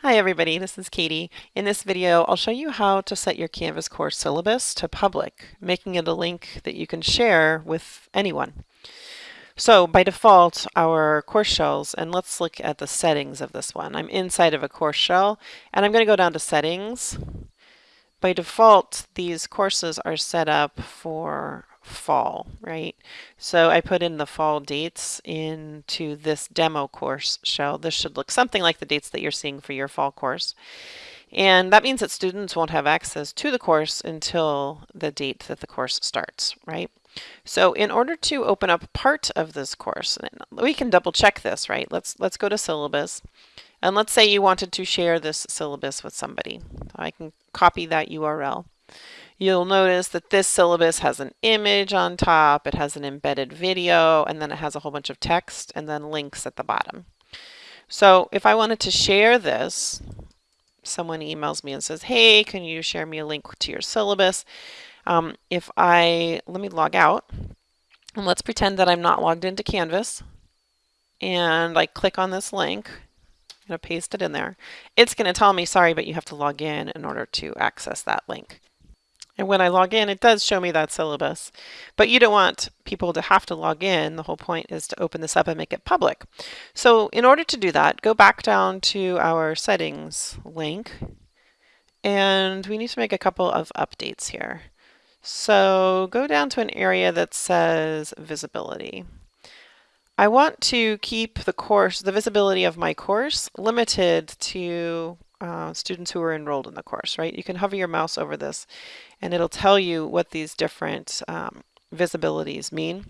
Hi everybody, this is Katie. In this video, I'll show you how to set your Canvas course syllabus to public, making it a link that you can share with anyone. So by default, our course shells, and let's look at the settings of this one. I'm inside of a course shell, and I'm going to go down to settings. By default, these courses are set up for fall, right? So I put in the fall dates into this demo course shell. This should look something like the dates that you're seeing for your fall course. And that means that students won't have access to the course until the date that the course starts, right? So in order to open up part of this course, we can double check this, right? Let's, let's go to syllabus. And let's say you wanted to share this syllabus with somebody. I can copy that URL. You'll notice that this syllabus has an image on top, it has an embedded video, and then it has a whole bunch of text and then links at the bottom. So if I wanted to share this, someone emails me and says, hey, can you share me a link to your syllabus? Um, if I, let me log out, and let's pretend that I'm not logged into Canvas, and I click on this link, I'm going to paste it in there. It's going to tell me, sorry, but you have to log in in order to access that link. And when I log in, it does show me that syllabus. But you don't want people to have to log in. The whole point is to open this up and make it public. So in order to do that, go back down to our settings link. And we need to make a couple of updates here. So go down to an area that says visibility. I want to keep the course, the visibility of my course limited to uh, students who are enrolled in the course, right? You can hover your mouse over this and it'll tell you what these different um, visibilities mean.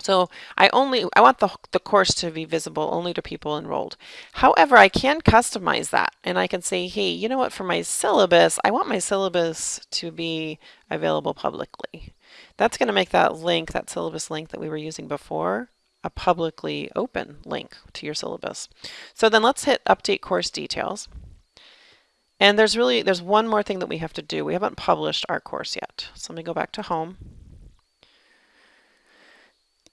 So I only I want the, the course to be visible only to people enrolled. However, I can customize that and I can say, hey, you know what, for my syllabus, I want my syllabus to be available publicly. That's going to make that link, that syllabus link that we were using before, a publicly open link to your syllabus. So then let's hit update course details. And there's really, there's one more thing that we have to do. We haven't published our course yet. So let me go back to home.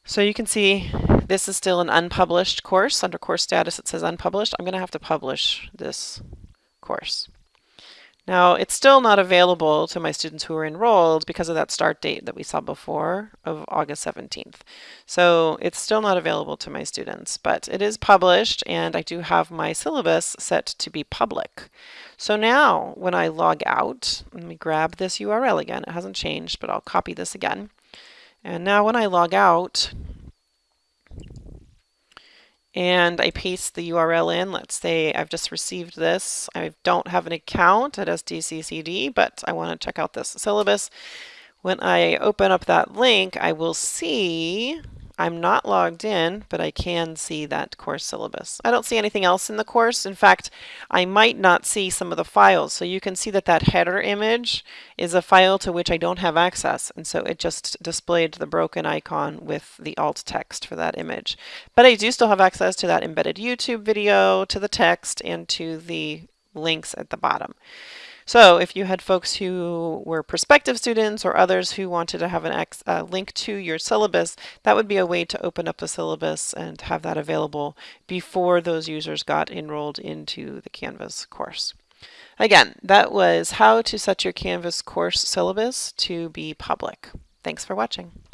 So you can see this is still an unpublished course. Under course status it says unpublished. I'm going to have to publish this course. Now, it's still not available to my students who are enrolled because of that start date that we saw before of August 17th. So it's still not available to my students, but it is published and I do have my syllabus set to be public. So now when I log out, let me grab this URL again. It hasn't changed, but I'll copy this again. And now when I log out, and I paste the URL in. Let's say I've just received this. I don't have an account at SDCCD, but I want to check out this syllabus. When I open up that link, I will see I'm not logged in, but I can see that course syllabus. I don't see anything else in the course. In fact, I might not see some of the files. So you can see that that header image is a file to which I don't have access. And so it just displayed the broken icon with the alt text for that image. But I do still have access to that embedded YouTube video, to the text, and to the links at the bottom. So if you had folks who were prospective students or others who wanted to have a uh, link to your syllabus, that would be a way to open up the syllabus and have that available before those users got enrolled into the Canvas course. Again, that was how to set your Canvas course syllabus to be public. Thanks for watching.